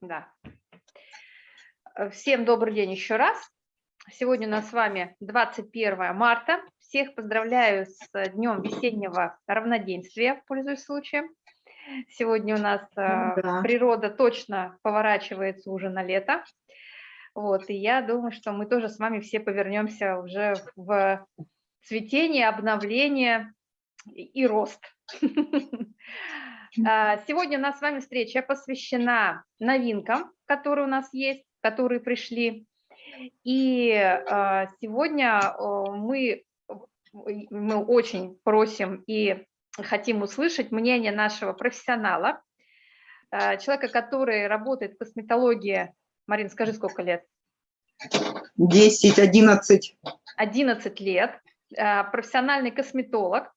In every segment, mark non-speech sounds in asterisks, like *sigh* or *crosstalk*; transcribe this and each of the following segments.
Да. Всем добрый день еще раз. Сегодня у нас с вами 21 марта. Всех поздравляю с Днем весеннего равноденствия, пользуясь случаем. Сегодня у нас э, да. природа точно поворачивается уже на лето. Вот, и я думаю, что мы тоже с вами все повернемся уже в цветение, обновление и рост. *laughs* А, сегодня у нас с вами встреча посвящена новинкам, которые у нас есть, которые пришли. И а, сегодня мы, мы очень просим и хотим услышать мнение нашего профессионала, а, человека, который работает в косметологии. Марин, скажи, сколько лет? 10, 11. 11 лет. Профессиональный косметолог.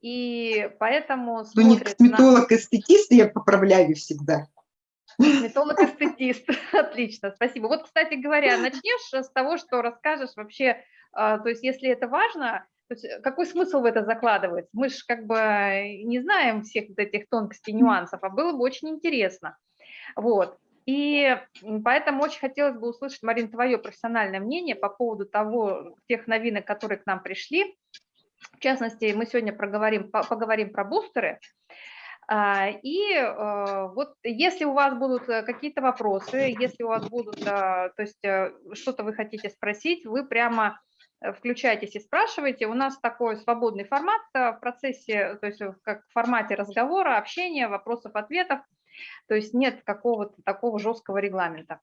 И поэтому Ну, не косметолог-эстетист, я поправляю всегда. Косметолог-эстетист, *laughs* отлично, спасибо. Вот, кстати говоря, начнешь с того, что расскажешь вообще, а, то есть если это важно, то есть какой смысл в это закладывать? Мы же как бы не знаем всех вот этих тонкостей, нюансов, а было бы очень интересно. Вот. И поэтому очень хотелось бы услышать, Марин, твое профессиональное мнение по поводу того, тех новинок, которые к нам пришли, в частности, мы сегодня проговорим, поговорим про бустеры. А, и э, вот если у вас будут э, какие-то вопросы, если у вас будут, то есть э, что-то вы хотите спросить, вы прямо включайтесь и спрашивайте. У нас такой свободный формат в процессе, то есть как в формате разговора, общения, вопросов-ответов. То есть нет какого-то такого жесткого регламента.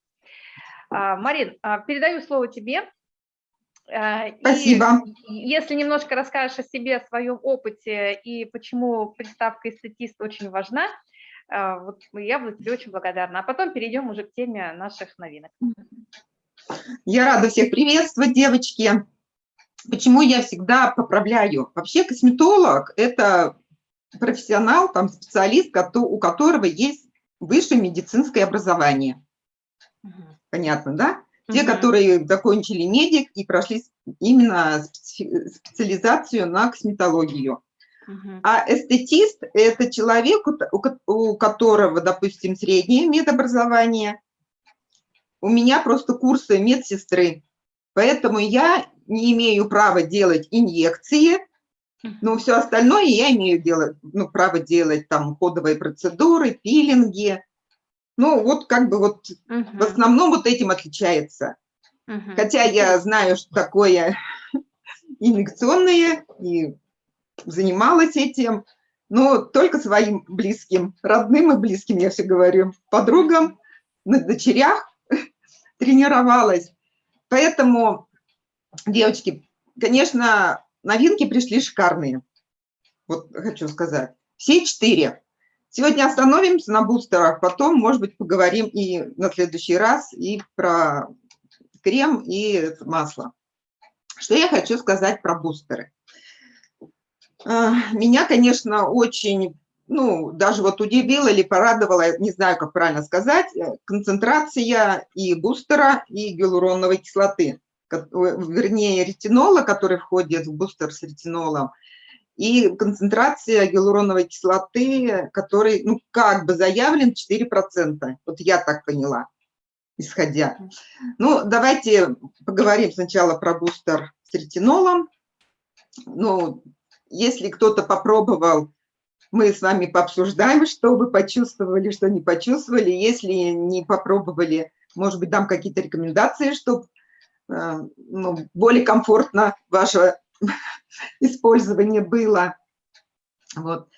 А, Марин, а, передаю слово тебе. Э, Спасибо. И если немножко расскажешь о себе, о своем опыте и почему приставка эстетист очень важна, э, вот я буду тебе очень благодарна. А потом перейдем уже к теме наших новинок. Я рада всех приветствовать, девочки. Почему я всегда поправляю? Вообще косметолог – это профессионал, там, специалист, у которого есть высшее медицинское образование. Понятно, да? Те, угу. которые закончили медик и прошли именно специализацию на косметологию. Угу. А эстетист – это человек, у которого, допустим, среднее медобразование. У меня просто курсы медсестры, поэтому я не имею права делать инъекции, но все остальное я имею делать, ну, право делать там ходовые процедуры, пилинги, ну, вот как бы вот угу. в основном вот этим отличается. Угу. Хотя я знаю, что такое *laughs* инъекционные, и занималась этим, но только своим близким, родным и близким, я все говорю, подругам, на дочерях *laughs* тренировалась. Поэтому, девочки, конечно, новинки пришли шикарные. Вот хочу сказать. Все четыре. Сегодня остановимся на бустерах, потом, может быть, поговорим и на следующий раз и про крем и масло. Что я хочу сказать про бустеры. А, меня, конечно, очень, ну, даже вот удивило или порадовало, не знаю, как правильно сказать, концентрация и бустера, и гиалуроновой кислоты, вернее, ретинола, который входит в бустер с ретинолом, и концентрация гиалуроновой кислоты, который, ну, как бы заявлен 4%. Вот я так поняла, исходя. Ну, давайте поговорим сначала про бустер с ретинолом. Ну, если кто-то попробовал, мы с вами пообсуждаем, что вы почувствовали, что не почувствовали. Если не попробовали, может быть, дам какие-то рекомендации, чтобы э, ну, более комфортно ваше использование было. Вот.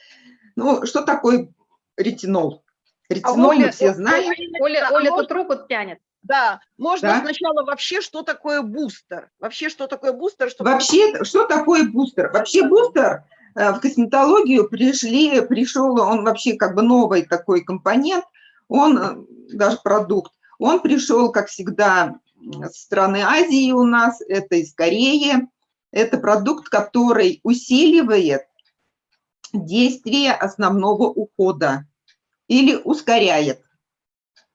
Ну, что такое ретинол? Ретинол а Оля, мы все знаем. Оля, Оля, Оля тут руку тянет. Да, можно да? сначала вообще, что такое бустер? Вообще, что такое бустер? Что вообще, что такое бустер? Вообще бустер э, в косметологию пришли, пришел, он вообще как бы новый такой компонент, он э, даже продукт, он пришел, как всегда, с страны Азии у нас, это из Кореи, это продукт, который усиливает действие основного ухода или ускоряет.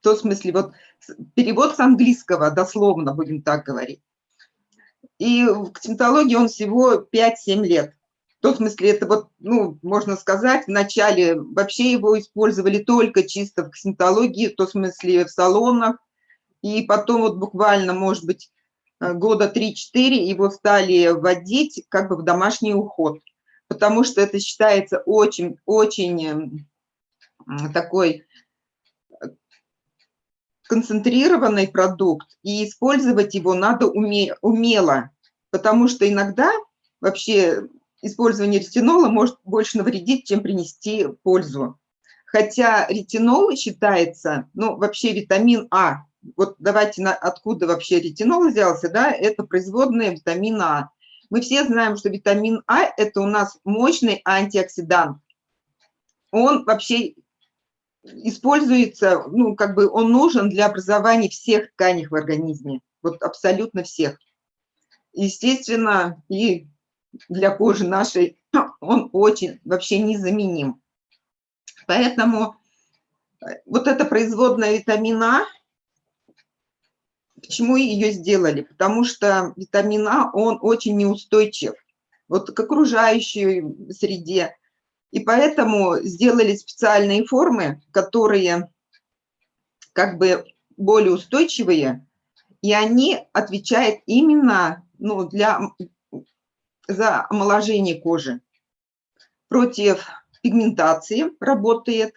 В том смысле, вот перевод с английского, дословно будем так говорить. И в косметологии он всего 5-7 лет. В том смысле, это вот, ну, можно сказать, вначале вообще его использовали только чисто в косметологии, в том смысле в салонах, и потом вот буквально, может быть, года 3-4 его стали вводить как бы в домашний уход, потому что это считается очень-очень эм, такой э, концентрированный продукт, и использовать его надо уме умело, потому что иногда вообще использование ретинола может больше навредить, чем принести пользу. Хотя ретинол считается, ну, вообще витамин А. Вот давайте, на, откуда вообще ретинол взялся, да, это производная витамина А. Мы все знаем, что витамин А – это у нас мощный антиоксидант. Он вообще используется, ну, как бы он нужен для образования всех тканей в организме, вот абсолютно всех. Естественно, и для кожи нашей он очень вообще незаменим. Поэтому э, вот эта производная витамина, почему ее сделали? Потому что витамин А, он очень неустойчив вот к окружающей среде. И поэтому сделали специальные формы, которые как бы более устойчивые, и они отвечают именно ну, для за омоложение кожи, против пигментации работает.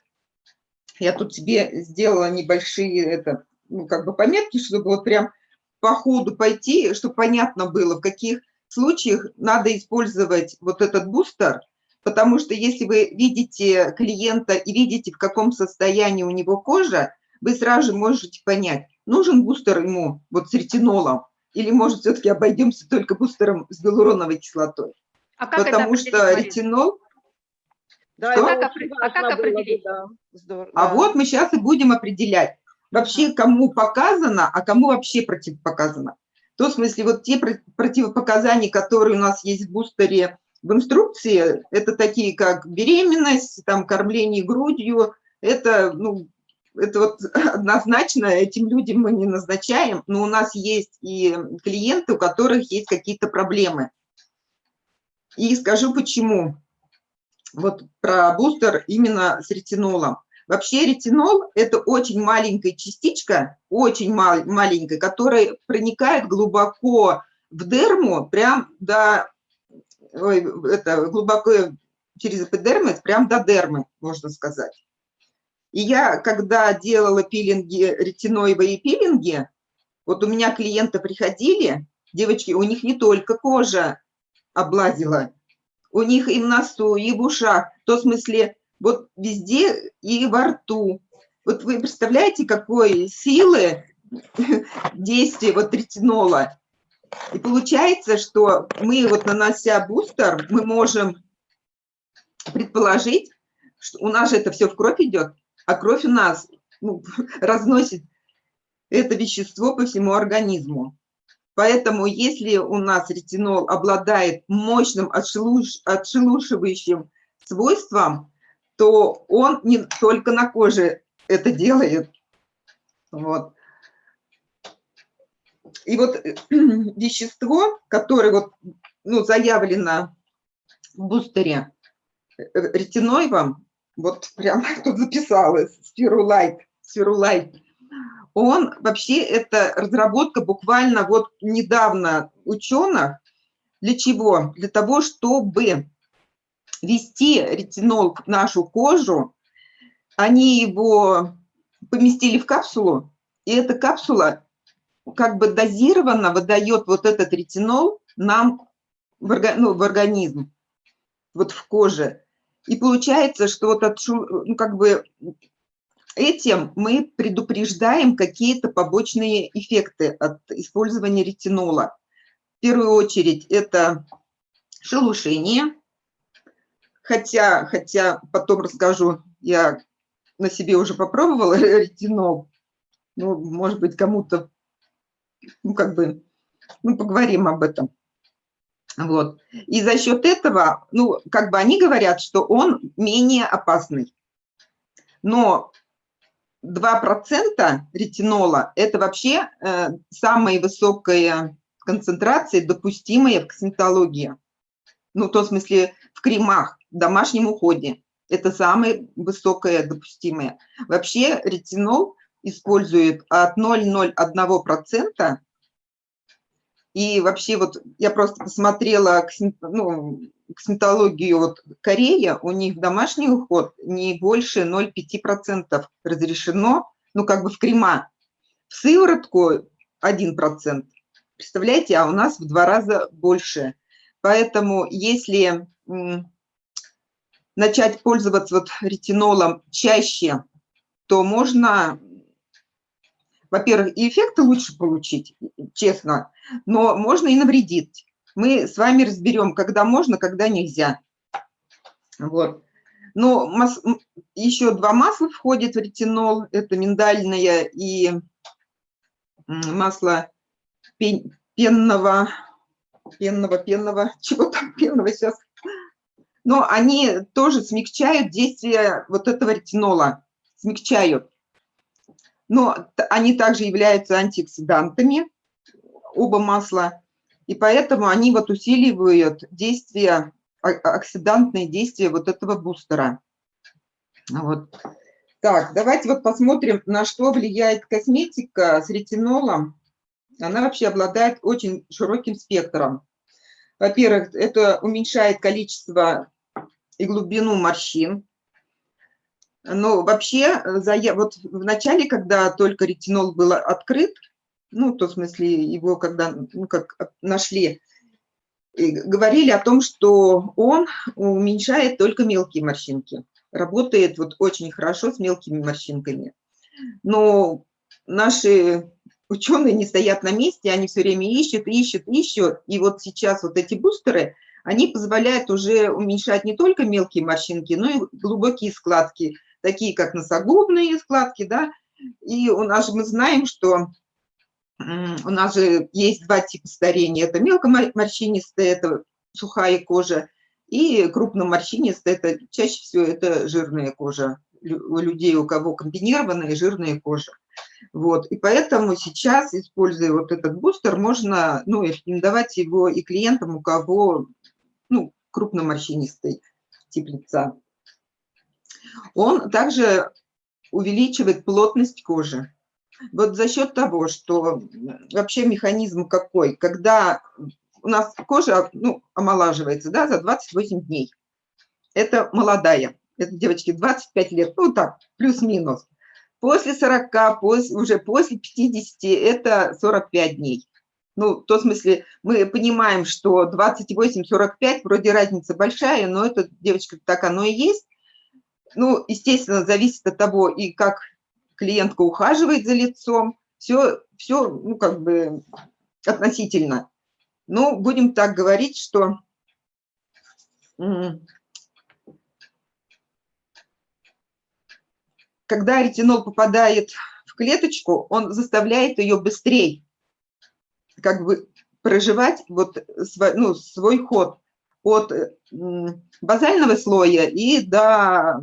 Я тут себе сделала небольшие это, ну, как бы пометки, чтобы вот прям по ходу пойти, чтобы понятно было, в каких случаях надо использовать вот этот бустер, потому что если вы видите клиента и видите, в каком состоянии у него кожа, вы сразу же можете понять, нужен бустер ему вот с ретинолом или, может, все-таки обойдемся только бустером с гиалуроновой кислотой? А как Потому что ретинол... Да, что? А как, а как определить? Да. Здорово. А да. вот мы сейчас и будем определять, вообще кому показано, а кому вообще противопоказано. В том смысле, вот те противопоказания, которые у нас есть в бустере в инструкции, это такие, как беременность, там, кормление грудью, это, ну, это вот *laughs* однозначно этим людям мы не назначаем, но у нас есть и клиенты, у которых есть какие-то проблемы. И скажу почему. Вот про бустер именно с ретинолом. Вообще ретинол – это очень маленькая частичка, очень мал, маленькая, которая проникает глубоко в дерму, прям до, ой, это глубоко через эпидермис, прям до дермы, можно сказать. И я, когда делала пилинги, ретиноевые пилинги, вот у меня клиенты приходили, девочки, у них не только кожа облазила, у них и в носу, и в ушах, в том смысле, вот везде и во рту. Вот вы представляете, какой силы *laughs* действия вот ретинола. И получается, что мы вот нанося бустер, мы можем предположить, что у нас же это все в кровь идет, а кровь у нас ну, *laughs* разносит это вещество по всему организму. Поэтому если у нас ретинол обладает мощным отшелуш, отшелушивающим свойством, то он не только на коже это делает. Вот. И вот *clears throat* вещество, которое вот, ну, заявлено в бустере э, ретиноевом, вот прям *laughs* тут записалась, спирулайт, спирулайт. Он вообще, это разработка буквально вот недавно ученых. Для чего? Для того, чтобы ввести ретинол в нашу кожу, они его поместили в капсулу, и эта капсула как бы дозированно выдает вот этот ретинол нам в, ну, в организм, вот в коже. И получается, что вот от, ну, как бы этим мы предупреждаем какие-то побочные эффекты от использования ретинола. В первую очередь это шелушение, хотя, хотя потом расскажу, я на себе уже попробовала *laughs* ретинол, ну, может быть, кому-то, ну, как бы, ну, поговорим об этом. Вот. И за счет этого, ну, как бы они говорят, что он менее опасный. Но 2% ретинола – это вообще э, самая высокая концентрация, допустимая в косметологии. Ну, в том смысле в кремах, в домашнем уходе. Это самое высокое допустимое. Вообще ретинол использует от 0,01%. И вообще вот я просто посмотрела ну, косметологию вот Корея, у них домашний уход не больше 0,5% разрешено, ну как бы в крема. В сыворотку 1%. Представляете, а у нас в два раза больше. Поэтому если начать пользоваться вот ретинолом чаще, то можно, во-первых, и эффекты лучше получить, честно, но можно и навредить. Мы с вами разберем, когда можно, когда нельзя. Вот. Но мас... еще два масла входят в ретинол. Это миндальное и масло пенного, пенного, пенного, *laughs* чего там пенного сейчас. Но они тоже смягчают действие вот этого ретинола, смягчают. Но они также являются антиоксидантами, оба масла. И поэтому они вот усиливают действие, оксидантные действия вот этого бустера. Вот. Так, давайте вот посмотрим, на что влияет косметика с ретинолом. Она вообще обладает очень широким спектром. Во-первых, это уменьшает количество и глубину морщин. Но вообще, вот в начале, когда только ретинол был открыт, ну, то в смысле его, когда ну, как нашли, говорили о том, что он уменьшает только мелкие морщинки. Работает вот очень хорошо с мелкими морщинками. Но наши ученые не стоят на месте, они все время ищут, ищут, ищут. И вот сейчас вот эти бустеры, они позволяют уже уменьшать не только мелкие морщинки, но и глубокие складки, такие как носогубные складки, да. И у нас же мы знаем, что у нас же есть два типа старения. Это мелкоморщинистая, это сухая кожа, и крупноморщинистая, это чаще всего это жирная кожа. У людей, у кого комбинированная жирная кожа. Вот. И поэтому сейчас, используя вот этот бустер, можно ну, рекомендовать его и клиентам, у кого ну, крупноморщинистый тип лица. Он также увеличивает плотность кожи. Вот за счет того, что вообще механизм какой, когда у нас кожа ну, омолаживается да, за 28 дней. Это молодая, это девочки 25 лет, ну так, плюс-минус. После 40, после, уже после 50 это 45 дней. Ну, в том смысле, мы понимаем, что 28-45, вроде разница большая, но это, девочка, так оно и есть. Ну, естественно, зависит от того, и как клиентка ухаживает за лицом, все, все ну, как бы относительно. Ну, будем так говорить, что когда ретинол попадает в клеточку, он заставляет ее быстрее как бы проживать вот свой, ну, свой ход от базального слоя и до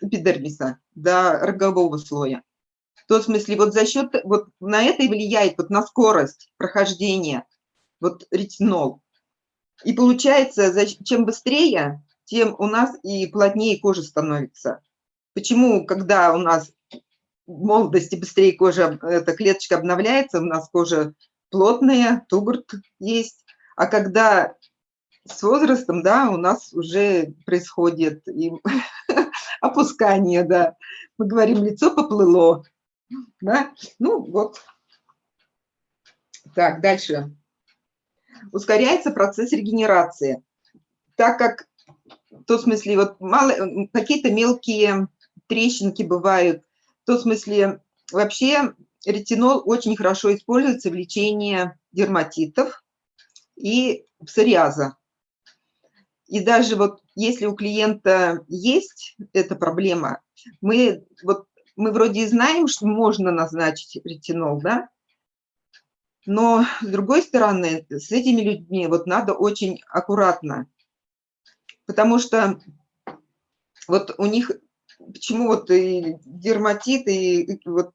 эпидермиса, до рогового слоя. В том смысле, вот за счет, вот на это и влияет, вот на скорость прохождения, вот ретинол. И получается, чем быстрее, тем у нас и плотнее кожа становится. Почему, когда у нас в молодости быстрее кожа, эта клеточка обновляется, у нас кожа плотная, тугурт есть, а когда с возрастом, да, у нас уже происходит и *laughs* опускание, да. Мы говорим, лицо поплыло, да. Ну, вот. Так, дальше. Ускоряется процесс регенерации, так как, в том смысле, вот какие-то мелкие трещинки бывают. В том смысле, вообще ретинол очень хорошо используется в лечении дерматитов и псориаза. И даже вот если у клиента есть эта проблема, мы, вот, мы вроде и знаем, что можно назначить ретинол, да, но с другой стороны, с этими людьми вот надо очень аккуратно, потому что вот у них почему вот и дерматит, и вот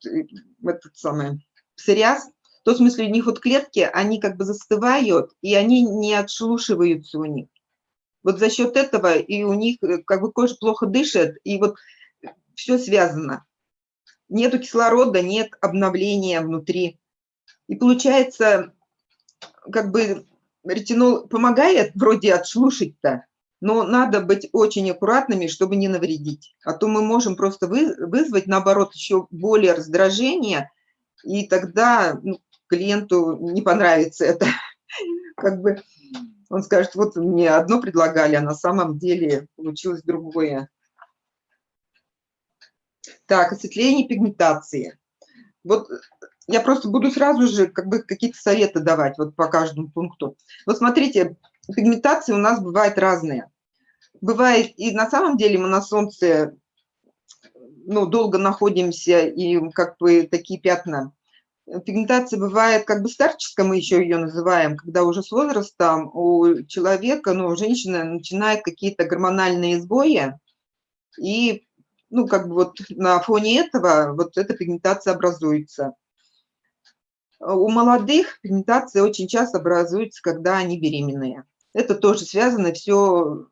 этот самый псориаз, в том смысле у них вот клетки, они как бы застывают, и они не отшелушиваются у них. Вот за счет этого и у них э, как бы кожа плохо дышит, и вот все связано. Нету кислорода, нет обновления внутри. И получается, как бы ретинол помогает вроде отшелушить-то, но надо быть очень аккуратными, чтобы не навредить. А то мы можем просто вызвать, наоборот, еще более раздражение, и тогда ну, клиенту не понравится это. *laughs* Как бы он скажет, вот мне одно предлагали, а на самом деле получилось другое. Так, осветление пигментации. Вот я просто буду сразу же как бы какие-то советы давать вот по каждому пункту. Вот смотрите, пигментации у нас бывают разные. Бывает, и на самом деле мы на солнце ну, долго находимся, и как бы такие пятна. Пигментация бывает как бы старческая, мы еще ее называем, когда уже с возрастом у человека, ну, у женщины начинают какие-то гормональные сбои, и ну, как бы вот на фоне этого вот эта пигментация образуется. У молодых пигментация очень часто образуется, когда они беременные. Это тоже связано все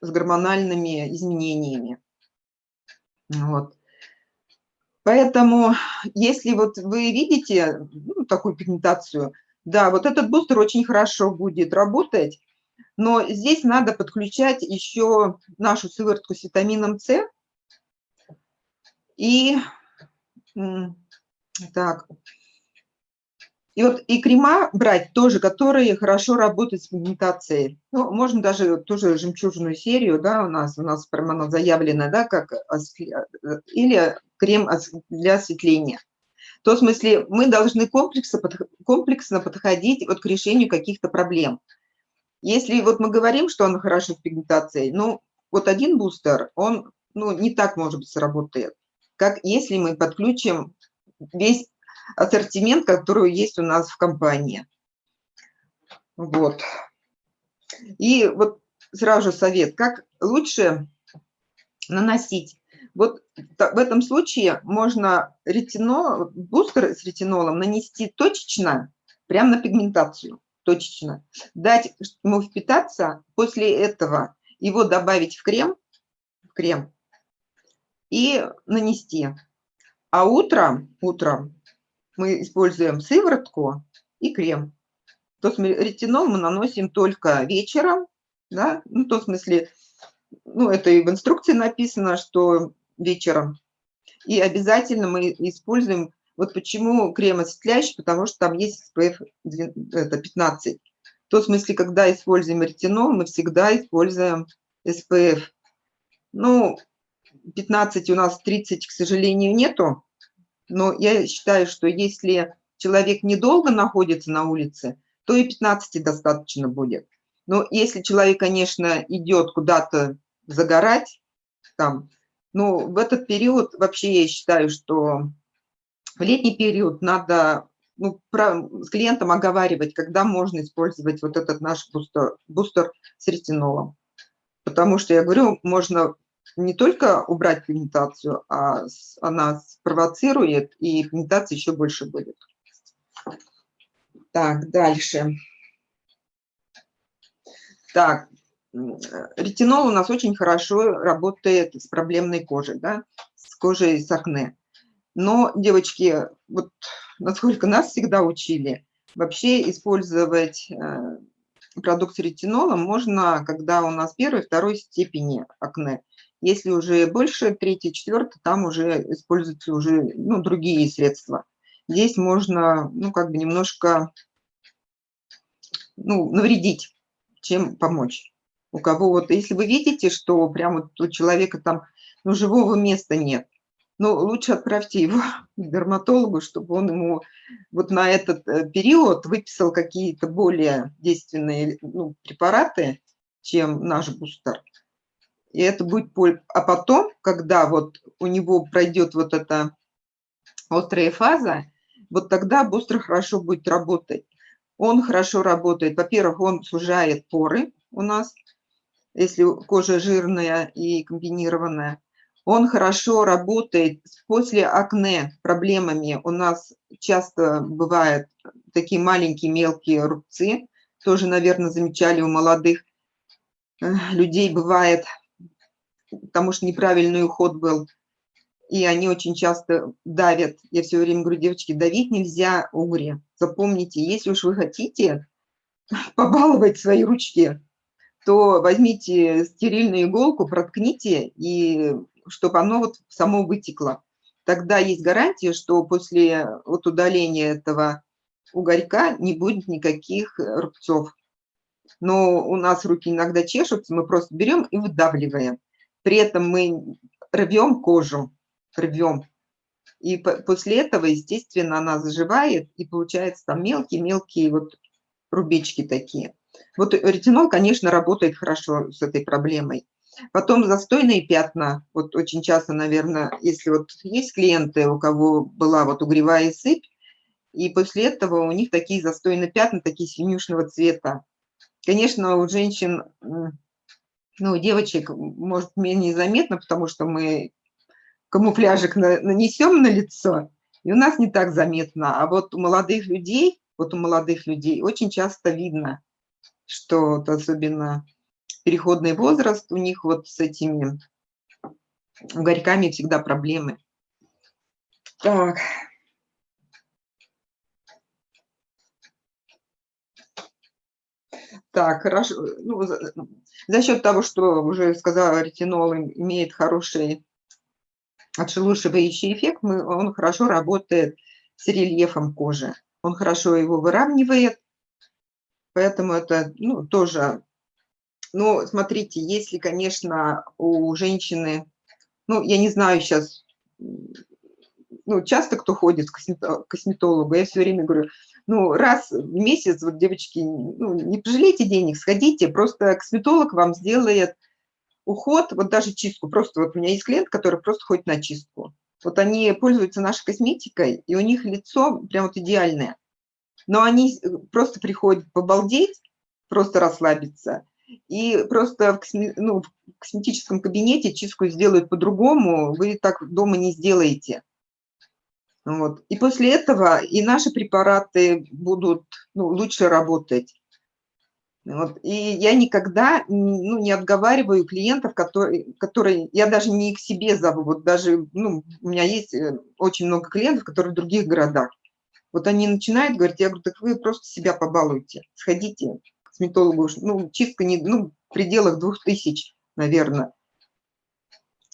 с гормональными изменениями. Вот. Поэтому, если вот вы видите ну, такую пигментацию, да, вот этот бустер очень хорошо будет работать, но здесь надо подключать еще нашу сыворотку с витамином С. И так, и вот и крема брать тоже, которые хорошо работают с пигментацией. Ну, можно даже тоже жемчужную серию, да, у нас, у нас прямо она заявлена, да, как или крем для осветления. В том смысле мы должны комплексно, комплексно подходить вот к решению каких-то проблем. Если вот мы говорим, что он хорошо с пигментацией, ну, вот один бустер, он ну, не так, может быть, сработает, как если мы подключим весь ассортимент, который есть у нас в компании. Вот. И вот сразу совет, как лучше наносить. Вот в этом случае можно ретинол, бустер с ретинолом нанести точечно, прямо на пигментацию, точечно. Дать ему впитаться, после этого его добавить в крем, в крем и нанести. А утром, утром мы используем сыворотку и крем. То есть ретинол мы наносим только вечером, да, ну, в том смысле, ну, это и в инструкции написано, что вечером. И обязательно мы используем, вот почему крем осветляющий, потому что там есть SPF это 15. В том смысле, когда используем ретинол, мы всегда используем SPF. Ну, 15 у нас 30, к сожалению, нету, но я считаю, что если человек недолго находится на улице, то и 15 достаточно будет. Но если человек, конечно, идет куда-то загорать, там, ну, в этот период вообще я считаю, что в летний период надо ну, про, с клиентом оговаривать, когда можно использовать вот этот наш бустер, бустер с ретинолом. Потому что, я говорю, можно не только убрать пигментацию, а она спровоцирует, и пигментация еще больше будет. Так, дальше. Так, ретинол у нас очень хорошо работает с проблемной кожей, да, с кожей с акне. Но, девочки, вот насколько нас всегда учили, вообще использовать э, продукт с ретинолом можно, когда у нас первой, второй степени акне. Если уже больше, третий, четвертый, там уже используются уже ну, другие средства. Здесь можно, ну, как бы немножко ну, навредить, чем помочь. У кого вот, если вы видите, что прямо вот у человека там ну, живого места нет, ну, лучше отправьте его *laughs* к дерматологу, чтобы он ему вот на этот э, период выписал какие-то более действенные ну, препараты, чем наш бустер и это будет боль. А потом, когда вот у него пройдет вот эта острая фаза, вот тогда бустер хорошо будет работать. Он хорошо работает. Во-первых, он сужает поры у нас, если кожа жирная и комбинированная. Он хорошо работает после акне проблемами. У нас часто бывают такие маленькие мелкие рубцы, тоже, наверное, замечали у молодых э, людей бывает, потому что неправильный уход был, и они очень часто давят. Я все время говорю, девочки, давить нельзя угре. Запомните, если уж вы хотите *laughs* побаловать свои ручки, то возьмите стерильную иголку, проткните, и чтобы оно вот само вытекло. Тогда есть гарантия, что после вот удаления этого угорька не будет никаких рубцов. Но у нас руки иногда чешутся, мы просто берем и выдавливаем. При этом мы рвем кожу, рвем. И после этого, естественно, она заживает, и получается там мелкие-мелкие вот рубечки такие. Вот ретинол, конечно, работает хорошо с этой проблемой. Потом застойные пятна, вот очень часто, наверное, если вот есть клиенты, у кого была вот угревая сыпь, и после этого у них такие застойные пятна, такие синюшного цвета. Конечно, у женщин, ну, девочек, может, менее заметно, потому что мы камуфляжик нанесем на лицо, и у нас не так заметно. А вот у молодых людей, вот у молодых людей очень часто видно, что вот особенно переходный возраст, у них вот с этими угорьками всегда проблемы. Так. Так, хорошо. Ну, за, счет того, что уже сказала, ретинол имеет хороший отшелушивающий эффект, мы, он хорошо работает с рельефом кожи. Он хорошо его выравнивает, поэтому это ну, тоже... Ну, смотрите, если, конечно, у женщины... Ну, я не знаю сейчас... Ну, часто кто ходит к косметологу, я все время говорю, ну, раз в месяц, вот, девочки, ну, не пожалейте денег, сходите, просто косметолог вам сделает уход, вот даже чистку, просто вот у меня есть клиент, который просто ходит на чистку. Вот они пользуются нашей косметикой, и у них лицо прям вот идеальное. Но они просто приходят побалдеть, просто расслабиться, и просто в, косме, ну, в косметическом кабинете чистку сделают по-другому, вы так дома не сделаете. Вот. И после этого и наши препараты будут ну, лучше работать. Вот. И я никогда ну, не отговариваю клиентов, которые, которые я даже не к себе зову. Вот даже ну, у меня есть э, очень много клиентов, которые в других городах. Вот они начинают говорить, я говорю, так вы просто себя побалуйте, сходите к косметологу. Ну, чистка не, ну, в пределах двух тысяч, наверное.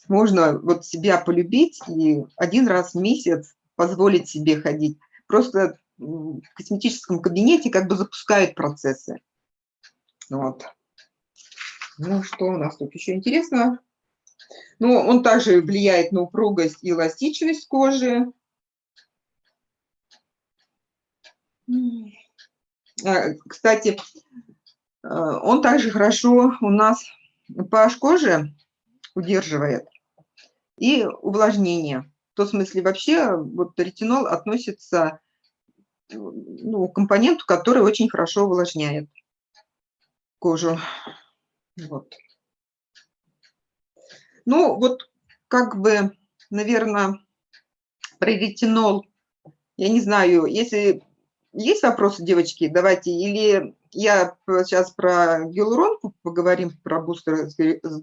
Можно вот себя полюбить и один раз в месяц позволить себе ходить. Просто в косметическом кабинете как бы запускают процессы. Вот. Ну, что у нас тут еще интересно? Ну, он также влияет на упругость и эластичность кожи. А, кстати, а, он также хорошо у нас pH кожи удерживает и увлажнение том смысле вообще вот ретинол относится ну, к компоненту, который очень хорошо увлажняет кожу. Вот. Ну, вот как бы, наверное, про ретинол, я не знаю, если есть вопросы, девочки, давайте, или я сейчас про гиалуронку поговорим, про бустер с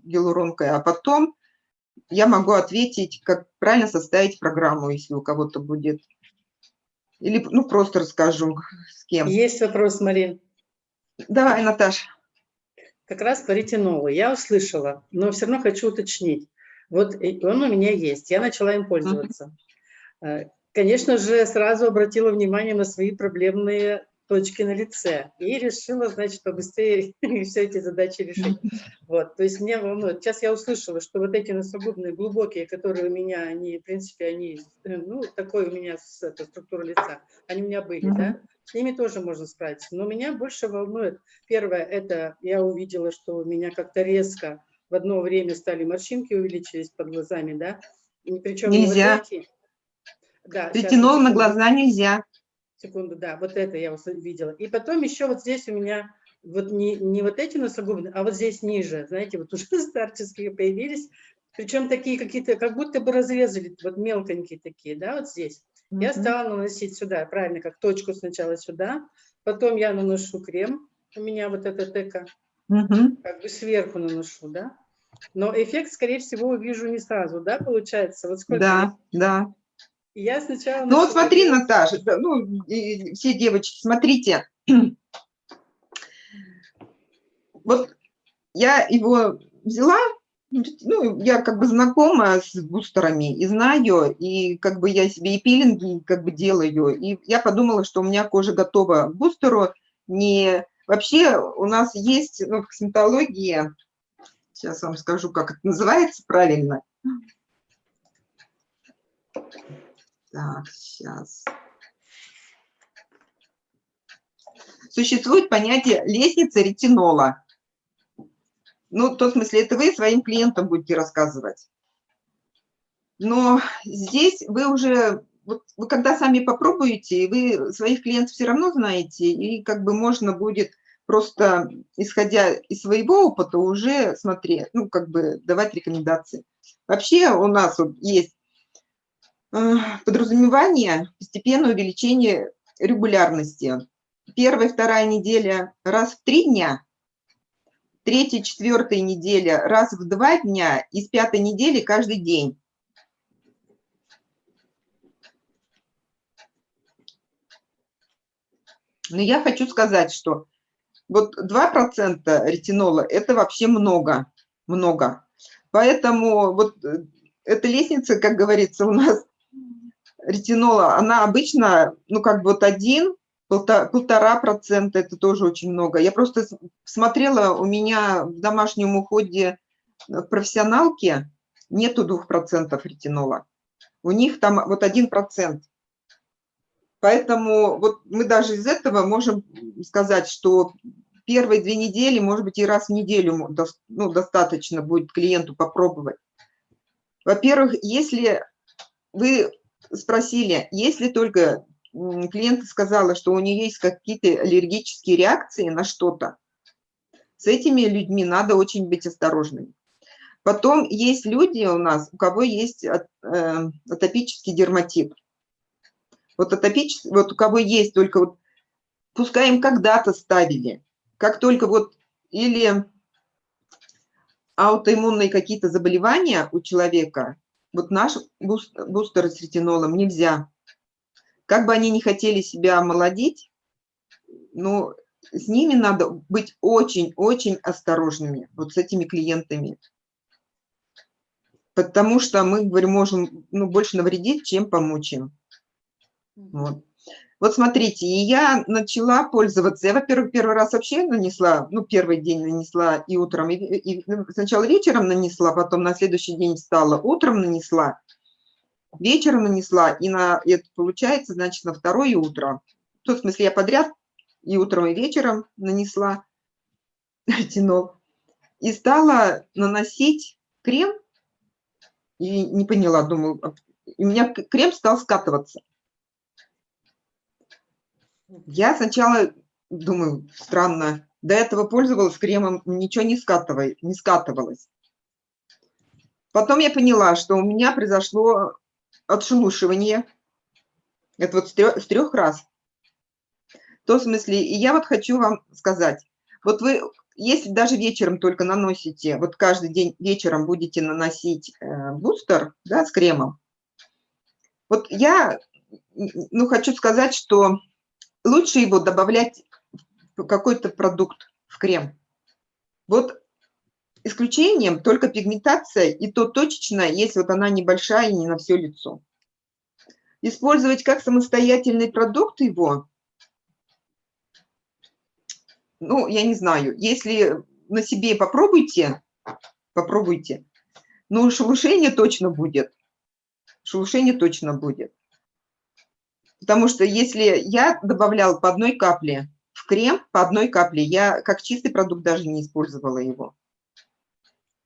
гиалуронкой, а потом я могу ответить, как правильно составить программу, если у кого-то будет. Или ну, просто расскажу, с кем. Есть вопрос, Марин. Давай, Наташа. Как раз по ретинолу. Я услышала, но все равно хочу уточнить. Вот он у меня есть, я начала им пользоваться. Uh -huh. Конечно же, сразу обратила внимание на свои проблемные точки на лице и решила, значит, побыстрее *laughs* все эти задачи решить. Вот, то есть меня волнует. Сейчас я услышала, что вот эти носогубные глубокие, которые у меня, они, в принципе, они, ну, такой у меня это, структура лица, они у меня были, да, с ними тоже можно справиться. Но меня больше волнует, первое, это я увидела, что у меня как-то резко в одно время стали морщинки увеличились под глазами, да, и причем нельзя. Вот эти, да, Ретинол на глаза нельзя секунду, да, вот это я видела. И потом еще вот здесь у меня вот не, не вот эти носогубные, а вот здесь ниже, знаете, вот уже *laughs* старческие появились, причем такие какие-то, как будто бы разрезали, вот мелконькие такие, да, вот здесь. Mm -hmm. Я стала наносить сюда, правильно, как точку сначала сюда, потом я наношу крем, у меня вот эта тека, Мгм. как бы сверху наношу, да? Но эффект, скорее всего, увижу не сразу, да, получается? Вот сколько Да, да. И Я сначала... Ну вот смотри, делать- Наташа, ну и все девочки, смотрите. *clears throat* Вот я его взяла, ну, я как бы знакома с бустерами и знаю, и как бы я себе и пилинги как бы делаю, и я подумала, что у меня кожа готова к бустеру. Не... Вообще у нас есть ну, в косметологии, сейчас вам скажу, как это называется правильно. Так, сейчас. Существует понятие лестница ретинола. Ну, в том смысле, это вы своим клиентам будете рассказывать. Но здесь вы уже, вот вы когда сами попробуете, вы своих клиентов все равно знаете, и как бы можно будет просто, исходя из своего опыта, уже смотреть, ну, как бы давать рекомендации. Вообще у нас вот есть подразумевание постепенное увеличение регулярности. Первая, вторая неделя раз в три дня, третья, четвертая неделя раз в два дня и с пятой недели каждый день. Но я хочу сказать, что вот 2% ретинола – это вообще много, много. Поэтому вот э, эта лестница, как говорится, у нас ретинола, она обычно, ну, как бы вот один, полтора, процента, это тоже очень много. Я просто смотрела, у меня в домашнем уходе в профессионалке нету двух процентов ретинола. У них там вот один процент. Поэтому вот мы даже из этого можем сказать, что первые две недели, может быть, и раз в неделю ну, достаточно будет клиенту попробовать. Во-первых, если вы спросили, если только клиент сказала, что у нее есть какие-то аллергические реакции на что-то, с этими людьми надо очень быть осторожными. Потом есть люди у нас, у кого есть э, атопический дерматит. Вот атопический, вот у кого есть только вот, пускай им когда-то ставили, как только вот или аутоиммунные какие-то заболевания у человека, вот наш буст- бустер с ретинолом нельзя. Как бы они ни хотели себя омолодить, но с ними надо быть очень-очень осторожными, вот с этими клиентами. Потому что мы, говорю, можем ну, больше навредить, чем помочь им. Вот. Вот смотрите, и я начала пользоваться. Я, во-первых, первый раз вообще нанесла, ну, первый день нанесла и утром, и, и сначала вечером нанесла, потом на следующий день встала, утром нанесла, вечером нанесла, и на, это получается, значит, на второе утро. В смысле, я подряд и утром, и вечером нанесла ретинол. И стала наносить крем, и не поняла, думаю, а, и у меня крем стал скатываться. Я сначала думаю, странно, до этого пользовалась кремом, ничего не, скатывай, не скатывалось. Потом я поняла, что у меня произошло отшелушивание. Это вот с трех, с трех раз. В том смысле, и я вот хочу вам сказать, вот вы, если даже вечером только наносите, вот каждый день вечером будете наносить э, бустер, да, с кремом, вот я, ну, хочу сказать, что лучше его добавлять какой-то продукт, в крем. Вот исключением только пигментация, и то точечно, если вот она небольшая и не на все лицо. Использовать как самостоятельный продукт его, ну, я не знаю, если на себе попробуйте, попробуйте, но шелушение точно будет, шелушение точно будет. Потому что если я добавлял по одной капле в крем, по одной капле, я как чистый продукт даже не использовала его.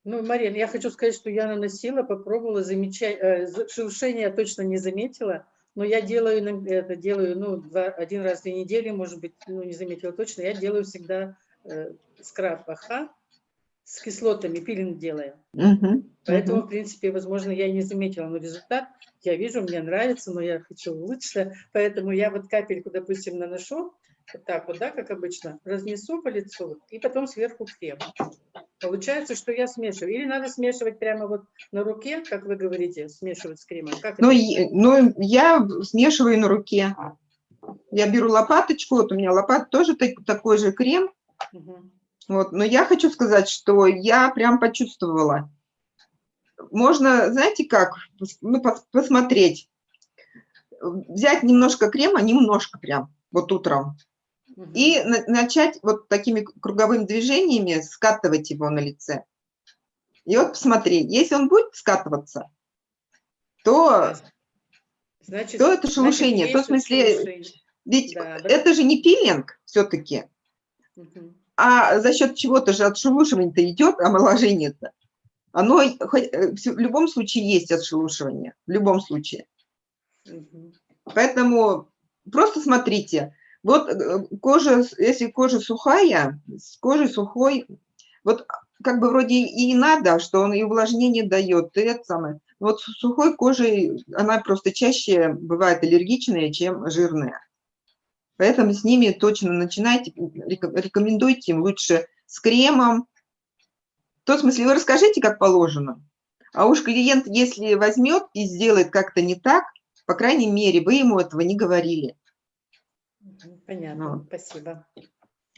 Ну, Марина, я хочу сказать, что я наносила, попробовала, замечать, шелушение я точно не заметила, но я делаю это делаю, ну, два, один раз в две недели, может быть, ну, не заметила точно, я делаю всегда э, скраб АХ с кислотами, пилинг делаю. Мгм, Поэтому, мгм. в принципе, возможно, я и не заметила, но результат я вижу, мне нравится, но я хочу лучше. Поэтому я вот капельку, допустим, наношу, вот так вот, да, как обычно, разнесу по лицу и потом сверху крем. Получается, что я смешиваю. Или надо смешивать прямо вот на руке, как вы говорите, смешивать с кремом? Как Ну, это? и- ну, я смешиваю на руке. Я беру лопаточку, вот у меня лопата тоже так- такой же крем, Мгм. Вот, но я хочу сказать, что я прям почувствовала. Можно, знаете как, ну, пос- посмотреть, взять немножко крема, немножко прям, вот утром, и на- начать вот такими круговыми движениями скатывать его на лице. И вот посмотри, если он будет скатываться, то Значит, то это значит, шелушение, то в смысле- шелушение. ведь Да, да. это же не пилинг все-таки, Мгм. А за счет чего-то же отшелушивание-то идет, омоложение-то. Оно э, в любом случае есть отшелушивание, в любом случае. Поэтому просто смотрите, вот э, кожа, если кожа сухая, с кожей сухой, вот как бы вроде и надо, что он и увлажнение дает, и это самое. Вот с сухой кожей она просто чаще бывает аллергичная, чем жирная. Поэтому с ними точно начинайте, реко- рекомендуйте им лучше с кремом. В том смысле, вы расскажите, как положено. А уж клиент, если возьмет и сделает как-то не так, по крайней мере, вы ему этого не говорили. Понятно, Ну. спасибо.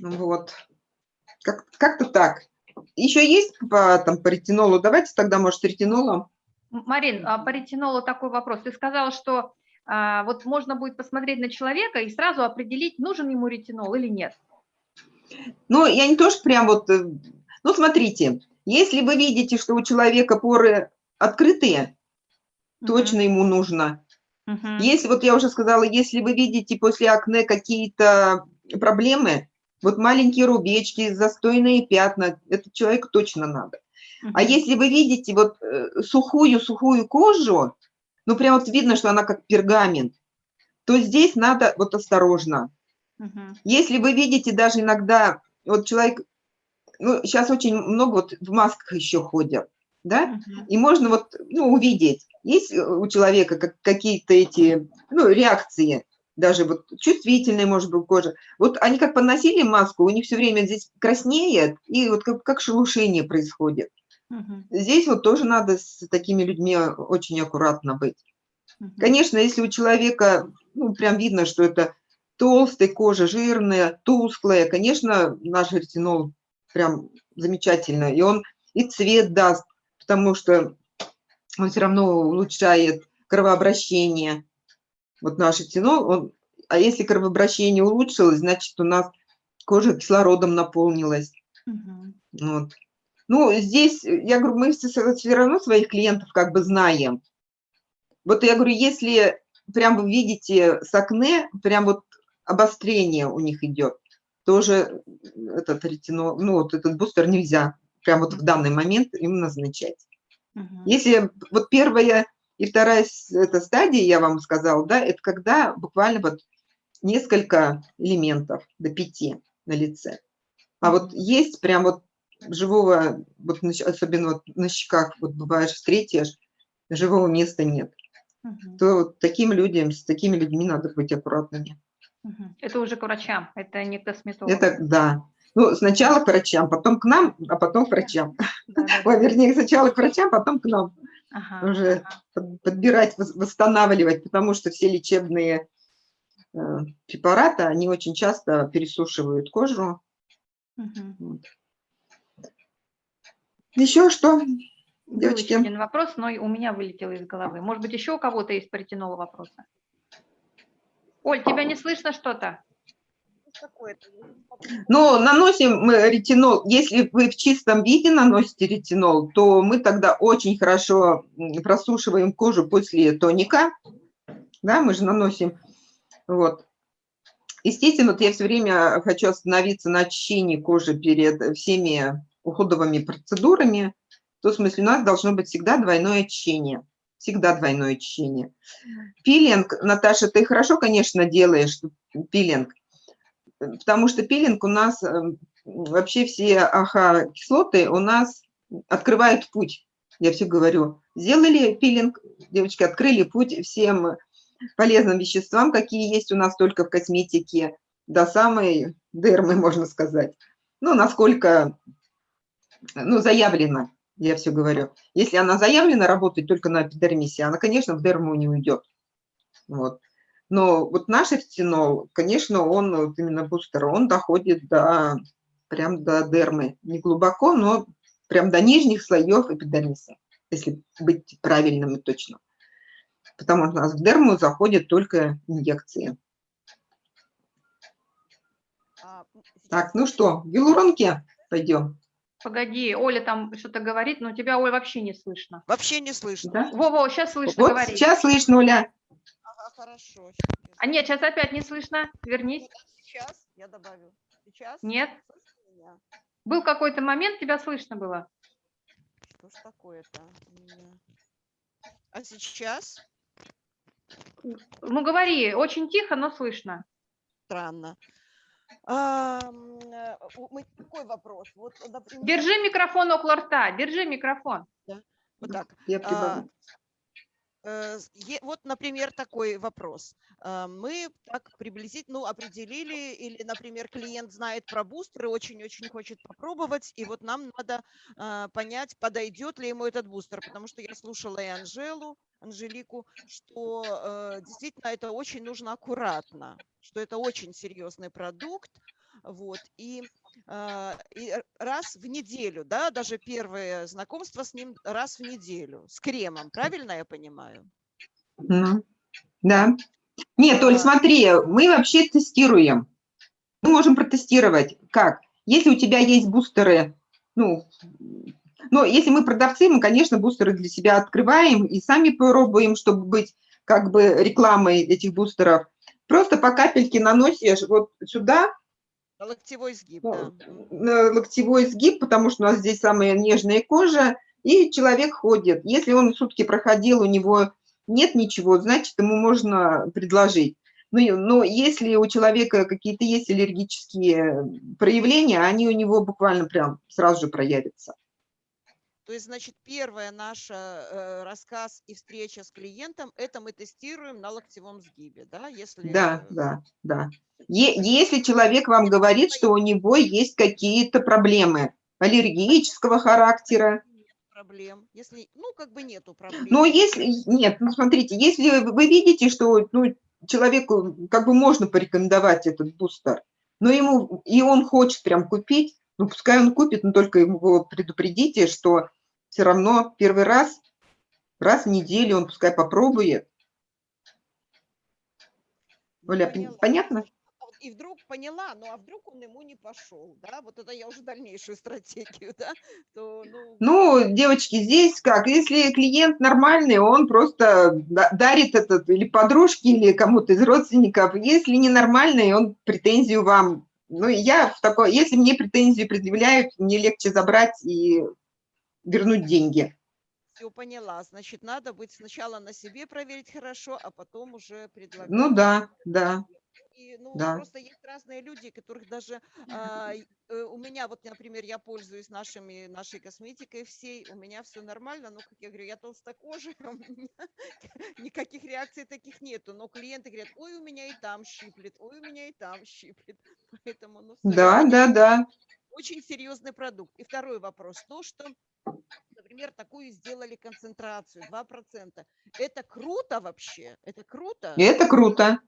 Вот. Как- Как-то так. Еще есть по, там, по ретинолу? Давайте тогда, может, ретинолом. Марин, а по ретинолу такой вопрос. Ты сказала, что вот можно будет посмотреть на человека и сразу определить, нужен ему ретинол или нет. Ну, я не то, что прям вот... э, Ну, смотрите, если вы видите, что у человека поры открытые, точно ему нужно. Мгм. Если, вот я уже сказала, если вы видите после акне какие-то проблемы, вот маленькие рубечки, застойные пятна, это человеку точно надо. А Мгм. если вы видите вот сухую-сухую кожу, ну прям вот видно, что она как пергамент, то здесь надо вот осторожно. Мгм. Если вы видите даже иногда, вот человек, ну сейчас очень много вот в масках еще ходят, да, Мгм. и можно вот ну, увидеть, есть э, у человека как, какие-то эти ну, реакции, даже вот чувствительные, может быть, кожа. Вот они как поносили маску, у них все время здесь краснеет, и вот как, как шелушение происходит. Здесь вот тоже надо с такими людьми очень аккуратно быть. Конечно, если у человека, ну, прям видно, что это толстая кожа, жирная, тусклая, конечно, наш ретинол прям замечательно. И он и цвет даст, потому что он все равно улучшает кровообращение. Вот наш ретинол, он, а если кровообращение улучшилось, значит, у нас кожа кислородом наполнилась. Мгм. Вот. Ну, здесь, э, я говорю, мы все равно своих клиентов как бы знаем. Вот я говорю, если прям вы видите с акне, прям вот обострение у них идет, тоже этот ретинол, ну, вот этот бустер нельзя прям вот в данный момент им назначать. Мгм. Если вот первая и вторая эта стадия, я вам сказала, да, это когда буквально вот несколько элементов до пяти на лице. А вот есть прям вот живого, вот особенно вот на щеках, вот бываешь, встретишь, живого места нет. Мгм. То вот таким людям, с такими людьми надо быть аккуратными. Это уже к врачам, это не к косметологу. Это да. Ну, сначала к врачам, потом к нам, а потом к врачам. Да-да-да. Ой, вернее, сначала к врачам, потом к нам. Ага, уже ага. под- подбирать, вос- восстанавливать, потому что все лечебные э, препараты, они очень часто пересушивают кожу. Мгм. Вот. Еще что, девочки? один вопрос, но и у меня вылетело из головы. Может быть, еще у кого-то есть по ретинолу вопросы? Оль, тебя не слышно что-то? Ну, наносим мы ретинол, если вы в чистом виде наносите ретинол, то мы тогда очень хорошо просушиваем кожу после тоника, да, мы же наносим, вот. Естественно, вот я все время хочу остановиться на очищении кожи перед всеми уходовыми процедурами, в том смысле у нас должно быть всегда двойное очищение, всегда двойное очищение. Пилинг, Наташа, ты хорошо, конечно, делаешь пилинг, потому что пилинг у нас, э, вообще все АХ-кислоты у нас открывают путь. Я все говорю, сделали пилинг, девочки, открыли путь всем полезным веществам, какие есть у нас только в косметике. до самой дермы, можно сказать. Ну, насколько, ну, заявлено, я все говорю. Если она заявлена работать только на эпидермисе, она, конечно, в дерму не уйдет. Вот. Но вот наш эфтинол, конечно, он, вот именно бустер, он доходит до, прям до дермы. Не глубоко, но прям до нижних слоев эпидермиса, если быть правильным и точным. Потому что у нас в дерму заходят только инъекции. А, Так, ну что, в гиалуронке пойдем, Погоди, Оля там что-то говорит, но тебя, Оля, вообще не слышно. Вообще не слышно. да? Во-во, сейчас слышно, Вот говори. сейчас слышно, Оля. Ага, хорошо. А нет, сейчас опять не слышно. Вернись. Сейчас я добавлю. Сейчас? Нет. Был какой-то момент, тебя слышно было. Что ж такое-то? А сейчас? Ну, говори, очень тихо, но слышно. Странно. А, Такой вопрос. Вот, например, Держи микрофон около рта, держи микрофон. вот так. Я А, прибавлю. Э, Вот, например, такой вопрос. А, Мы так приблизительно ну, определили, или, например, клиент знает про бустер и очень-очень хочет попробовать, и вот нам надо а, понять, подойдет ли ему этот бустер, потому что я слушала и Анжелу, Анжелику, что э, действительно это очень нужно аккуратно, что это очень серьезный продукт, вот, и, а, и раз в неделю, да, даже первое знакомство с ним раз в неделю, с кремом, правильно я понимаю? Да. Нет, Оль, А. смотри, мы вообще тестируем. Мы можем протестировать. Как? Если у тебя есть бустеры, ну, ну, если мы продавцы, мы, конечно, бустеры для себя открываем и сами пробуем, чтобы быть как бы рекламой этих бустеров. Просто по капельке наносишь вот сюда, Локтевой сгиб, Ну, да. на локтевой сгиб, потому что у нас здесь самая нежная кожа, и человек ходит. Если он сутки проходил, у него нет ничего, значит, ему можно предложить. Ну, и- но если у человека какие-то есть аллергические проявления, они у него буквально прям сразу же проявятся. То есть, значит, первая наша э, рассказ и встреча с клиентом, это мы тестируем на локтевом сгибе, да? Если Да, да, да. Е- Если человек вам говорит, что у него есть какие-то проблемы аллергического характера, проблем, если, ну, как бы нету проблем. Но если, нет, ну смотрите, если вы видите, что ну, человеку как бы можно порекомендовать этот бустер, но ему, и он хочет прям купить, ну пускай он купит, но только его предупредите, что все равно первый раз, раз в неделю он пускай попробует. Оля, пон- Поняла. понятно? И вдруг поняла, ну а вдруг он ему не пошел, да? Вот это я уже дальнейшую *laughs* стратегию, да? То, ну, Ну, девочки, здесь как, если клиент нормальный, он просто да- дарит этот или подружке, или кому-то из родственников. Если ненормальный, он претензию вам. Ну, я в такой, если мне претензию предъявляют, мне легче забрать и вернуть деньги. все поняла. Значит, надо быть сначала на себе проверить хорошо, а потом уже предлагать. Ну да, да. И, ну, Да. просто есть разные люди, которых даже а, э, у меня, вот, например, я пользуюсь нашими, нашей косметикой всей, у меня все нормально, но, как я говорю, я толстокожая, *laughs* у меня никаких реакций таких нету, но клиенты говорят, ой, у меня и там щиплет, ой, у меня и там щиплет, *laughs* поэтому, ну, Да, да, да. очень серьезный продукт. И второй вопрос, то, что, например, такую сделали концентрацию, 2%, это круто вообще? Это круто? Это круто.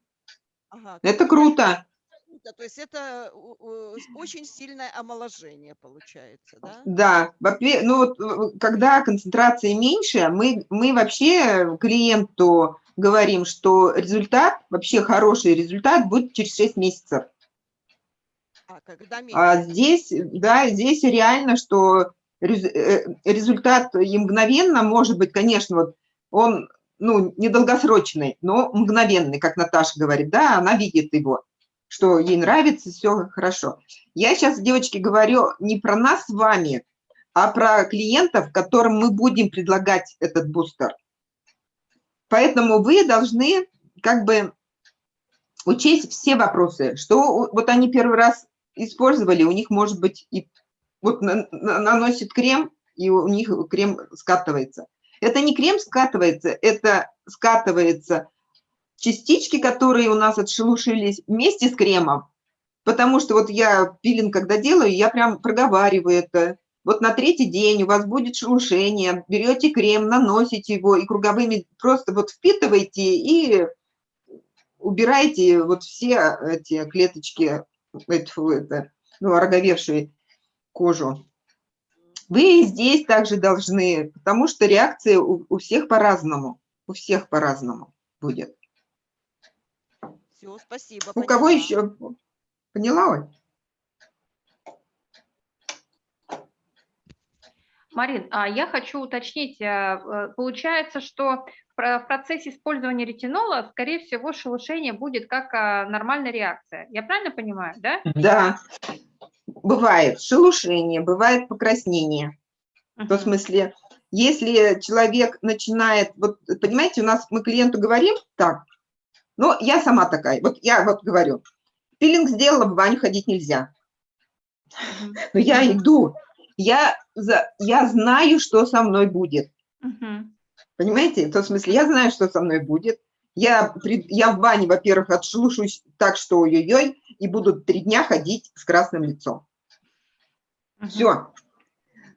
Ага, Это круто. круто. То есть это с- очень сильное омоложение получается, да? Да, ну вот э, когда концентрация меньше, мы, мы вообще клиенту говорим, что результат, вообще хороший результат будет через 6 месяцев. А когда меньше? А здесь, да, здесь реально, что э, результат и мгновенно может быть, конечно, вот он, ну, недолгосрочный, но мгновенный, как Наташа говорит, да, она видит его, что ей нравится, все хорошо. Я сейчас, девочки, говорю не про нас с вами, а про клиентов, которым мы будем предлагать этот бустер. Поэтому вы должны как бы учесть все вопросы, что вот они первый раз использовали, у них может быть и вот на- на- наносит крем, и у них крем скатывается. Это не крем скатывается, это скатывается частички, которые у нас отшелушились вместе с кремом, Потому что вот я пилинг, когда делаю, я прям проговариваю это. Вот на третий день у вас будет шелушение, берете крем, наносите его и круговыми просто вот впитываете и убираете вот все эти клеточки, это, это, ну, ороговевшие кожу. Вы и здесь также должны, потому что реакция у, у всех по-разному, у всех по-разному будет. Все, спасибо. У кого еще? Поняла, Оль? Марин, а я хочу уточнить, э, э, получается, что в процессе использования ретинола, скорее всего, шелушение будет как а, нормальная реакция. Я правильно понимаю, да? Да, бывает шелушение, бывает покраснение. Uh -huh. В смысле, если человек начинает, вот понимаете, у нас мы клиенту говорим так, но я сама такая, вот я вот говорю, пилинг сделала, в баню ходить нельзя. Но я иду, я, за, я знаю, что со мной будет. Понимаете? В том смысле, я знаю, что со мной будет. Я, я в бане, во-первых, отшелушусь так, что ой-ой-ой, и буду три дня ходить с красным лицом. Все.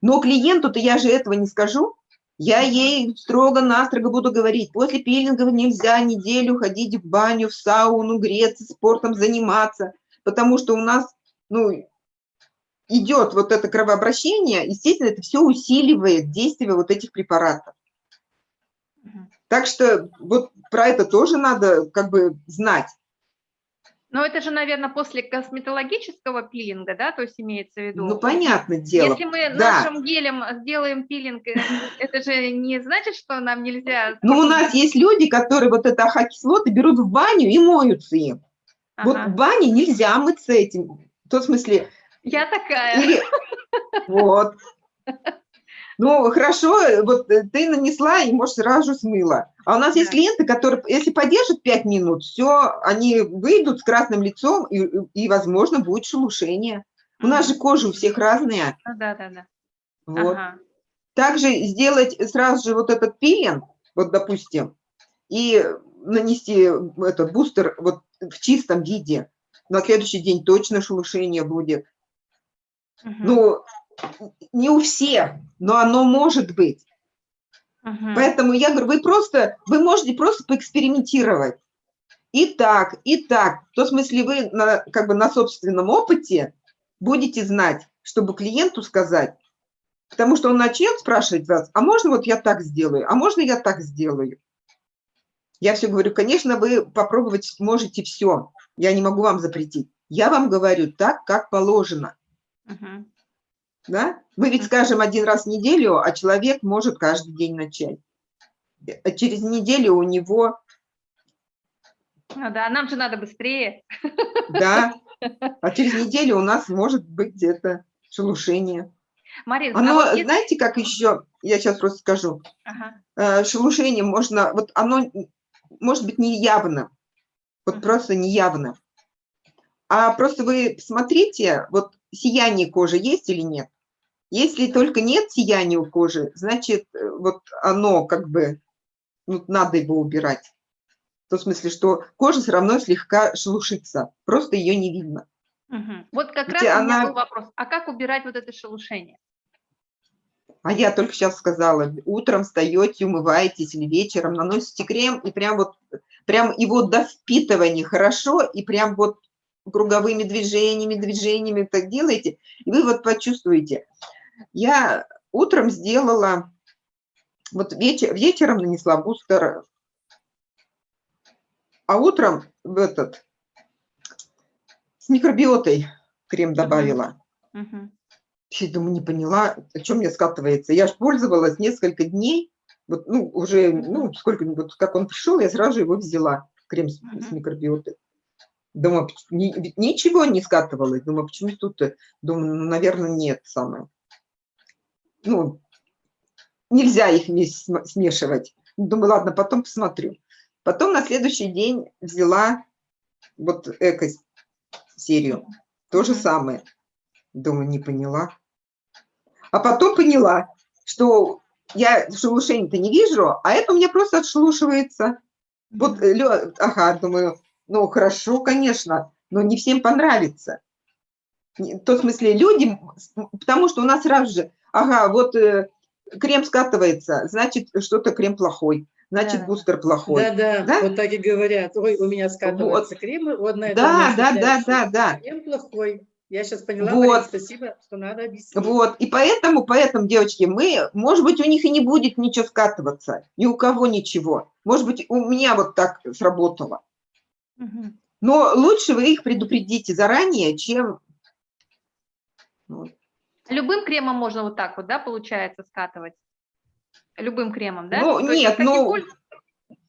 Но клиенту-то я же этого не скажу. Я ей строго-настрого буду говорить, после пилинга нельзя неделю ходить в баню, в сауну, греться, спортом заниматься, потому что у нас, ну, идет вот это кровообращение, естественно, это все усиливает действие вот этих препаратов. Так что вот про это тоже надо как бы знать. Но это же, наверное, после косметологического пилинга, да, то есть имеется в виду? Ну, понятное дело. Если мы да. нашим гелем сделаем пилинг, э, это же не значит, что нам нельзя... Ну, у нас есть люди, которые вот это ахокислоты берут в баню и моются им. Ага. Вот в бане нельзя мыться этим. В том смысле... Я такая. Или... *laughs* Вот. Ну, хорошо, вот э, ты нанесла и, может, сразу же смыла. А у нас да. есть клиенты, которые, если подержат 5 минут, все, они выйдут с красным лицом, и, и возможно, будет шелушение. У нас же кожа у всех разная. Ну да, да, да. Вот. Ага. Также сделать сразу же вот этот пилинг, вот, допустим, и нанести этот бустер вот в чистом виде. На следующий день точно шелушение будет. Угу. Ну, не у всех, но оно может быть. Угу. Поэтому я говорю, вы просто, вы можете просто поэкспериментировать. И так, и так. В том смысле вы на, как бы на собственном опыте будете знать, чтобы клиенту сказать, потому что он начнет спрашивать вас, а можно вот я так сделаю, а можно я так сделаю? Я все говорю, конечно, вы попробовать можете все, я не могу вам запретить. Я вам говорю так, как положено. Угу. Да? Мы ведь скажем один раз в неделю, а человек может каждый день начать. А через неделю у него... Ну да, нам же надо быстрее. Да, *laughs* а через неделю у нас может быть это шелушение. Марин, оно, а вот знаете, как еще, я сейчас просто скажу, ага. Э, шелушение можно, вот оно может быть неявно, вот ага. просто неявно. А просто вы смотрите, вот сияние кожи есть или нет? Если только нет сияния у кожи, значит, э, вот оно как бы, ну, надо его убирать. В том смысле, что кожа все равно слегка шелушится, просто ее не видно. Угу. Вот как Ведь раз она... у меня был вопрос, а как убирать вот это шелушение? А я только сейчас сказала, утром встаете, умываетесь или вечером, наносите крем, и прям вот, прям его до впитывания хорошо, и прям вот круговыми движениями, движениями так делаете, и вы вот почувствуете. Я утром сделала, вот вечер, вечером нанесла бустер, а утром в этот, с микробиотой крем добавила. Uh -huh. Я думаю, не поняла, о чем мне скатывается. Я же пользовалась несколько дней, вот, ну, уже, ну, сколько, вот как он пришел, я сразу его взяла, крем с, uh -huh. с микробиотой. Думаю, ни, ничего не скатывалось. Думаю, почему тут? Думаю, ну, наверное, нет самое ну, нельзя их вместе смешивать. Думаю, ладно, потом посмотрю. Потом на следующий день взяла вот эко-серию. То же самое. Думаю, не поняла. А потом поняла, что я шелушение-то не вижу, а это у меня просто отшелушивается. Вот, ага, думаю, ну, хорошо, конечно. но не всем понравится. В смысле люди, потому что у нас сразу же, ага, вот э, крем скатывается, значит, что-то крем плохой, значит, Да. бустер плохой. Да-да, Да? вот так и говорят. Ой, у меня скатываются кремы, вот на Да, да, да, да, да. Крем плохой. Я сейчас поняла, Вот. Марина, спасибо, что надо объяснить. Вот, и поэтому, поэтому, девочки, мы, может быть, у них и не будет ничего скатываться, ни у кого ничего. Может быть, у меня вот так сработало. Мгм. Но лучше вы их предупредите заранее, чем... Вот. Любым кремом можно вот так вот, да, получается, скатывать? Любым кремом, да? Ну, То нет, ну, польз-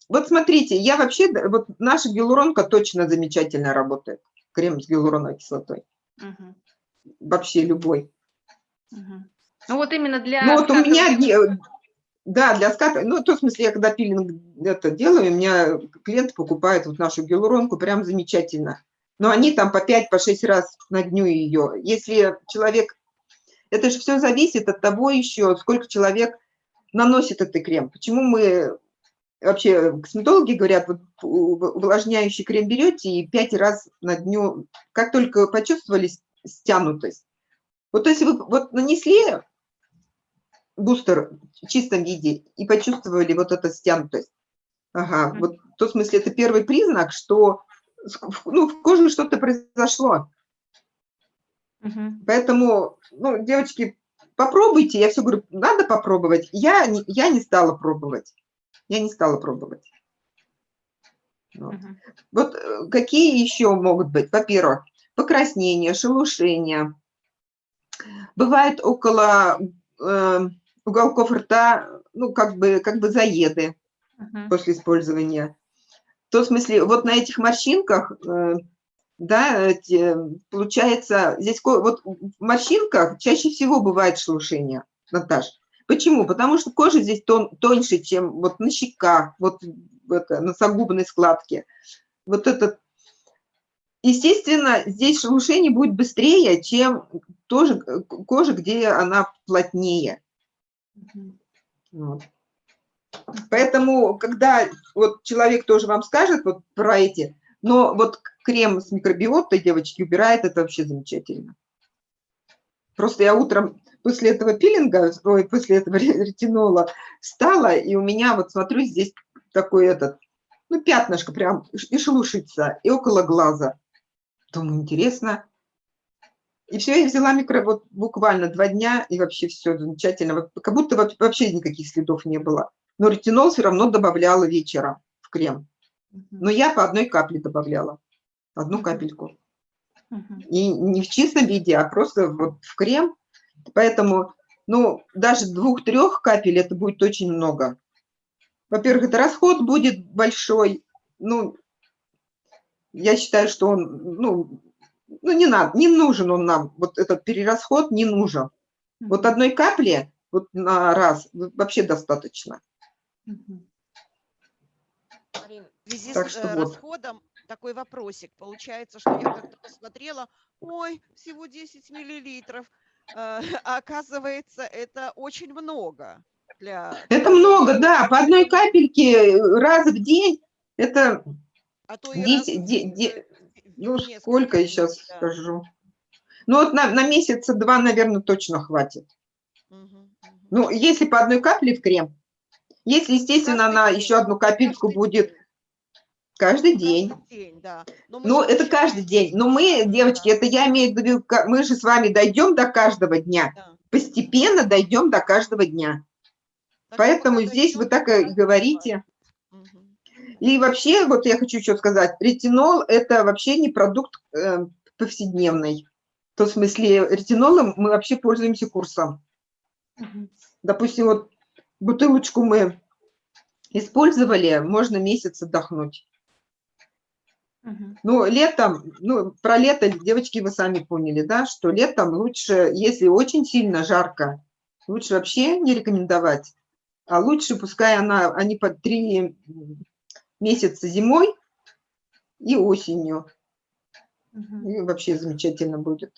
Вот смотрите, я вообще, вот наша гиалуронка точно замечательно работает. Крем с гиалуроновой кислотой. Мгм, Вообще любой. мгм. Ну вот именно для... Ну вот у меня, да, для ската, ну, в том смысле, я когда пилинг это делаю, у меня клиент покупает вот нашу гиалуронку, прям замечательно. Но они там по 5, по 6 раз на дню ее. Если человек, это же все зависит от того еще, сколько человек наносит этот крем. Почему мы, вообще, косметологи говорят, вот увлажняющий крем берете и 5 раз на дню, как только почувствовали стянутость. Вот если вы вот нанесли бустер в чистом виде и почувствовали вот эту стянутость. Ага, вот в том смысле это первый признак, что ну, в коже что-то произошло. Мгм. Поэтому, ну, девочки, попробуйте. Я все говорю, надо попробовать. Я не, я не стала пробовать. Я не стала пробовать. Вот. Мгм. Вот э, какие еще могут быть? Во-первых, покраснение, шелушение. Бывает около э, уголков рта, ну, как бы, как бы заеды Мгм. после использования. В том смысле, вот на этих морщинках, э, да, эти, получается, здесь вот в морщинках чаще всего бывает шелушение, Наташ. Почему? Потому что кожа здесь тон, тоньше, чем вот на щеках, вот это, на согубной складке. Вот этот Естественно, здесь шелушение будет быстрее, чем тоже э, кожа, где она плотнее. Вот. Поэтому, когда вот человек тоже вам скажет вот про эти, но вот крем с микробиотой, девочки, убирает, это вообще замечательно. Просто я утром после этого пилинга, ой, после этого ре- *laughs* ретинола встала, и у меня, вот смотрю, здесь такой этот, ну, пятнышко прям, и шелушится, и около глаза. Думаю, интересно. И все, я взяла микро, вот буквально два дня, и вообще все замечательно. Как будто вообще никаких следов не было. Но ретинол все равно добавляла вечером в крем. Но я по одной капле добавляла. Одну капельку. И не в чистом виде, а просто вот в крем. Поэтому, ну, даже двух-трех капель это будет очень много. Во-первых, это расход будет большой. Ну, я считаю, что он, ну, ну не надо, не нужен он нам. Вот этот перерасход не нужен. Вот одной капли вот на раз вообще достаточно. Мгм. Связи Так с что э, вот. расходом такой вопросик. Получается, что я как-то посмотрела, ой, всего 10 миллилитров, а *laughs* оказывается, это очень много для... Это много, да, по одной капельке раз в день. Это, А то и раз Десять- в- де- де- в ну, несколько сколько я сейчас да. скажу. Ну, вот на, на месяца два, наверное, точно хватит. Ну, если по одной капле в крем. Если, естественно, Каждый она день, еще одну капельку каждый будет каждый день. каждый день, да. Но мы Ну, это каждый день. Но мы, девочки, Да. это я имею в виду, мы же с вами дойдем до каждого дня. да. Постепенно дойдем до каждого дня. Так Поэтому здесь вы так и говорите. Мгм. И вообще, вот я хочу еще сказать, ретинол – это вообще не продукт э, повседневный. В том смысле, ретинолом мы вообще пользуемся курсом. Мгм. Допустим, вот бутылочку мы использовали, можно месяц отдохнуть. Ну, летом, ну, про лето, девочки, вы сами поняли, да, что летом лучше, если очень сильно жарко, лучше вообще не рекомендовать, а лучше пускай она, они по три месяца зимой и осенью, и вообще замечательно будет.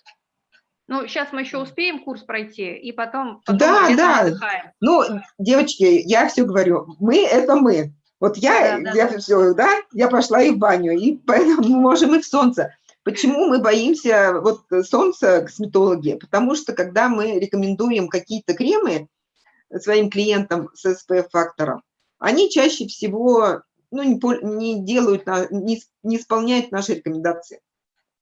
Ну, сейчас мы еще успеем курс пройти, и потом, потом Да, да. отдыхаем. Ну, девочки, я все говорю, мы – это мы. Вот я, Да, да, я да. все, да, я пошла и в баню, и *laughs* поэтому мы можем и в солнце. Почему мы боимся вот солнца, косметологи? Потому что когда мы рекомендуем какие-то кремы своим клиентам с SPF-фактором, они чаще всего ну, не, не делают, не, не исполняют наши рекомендации.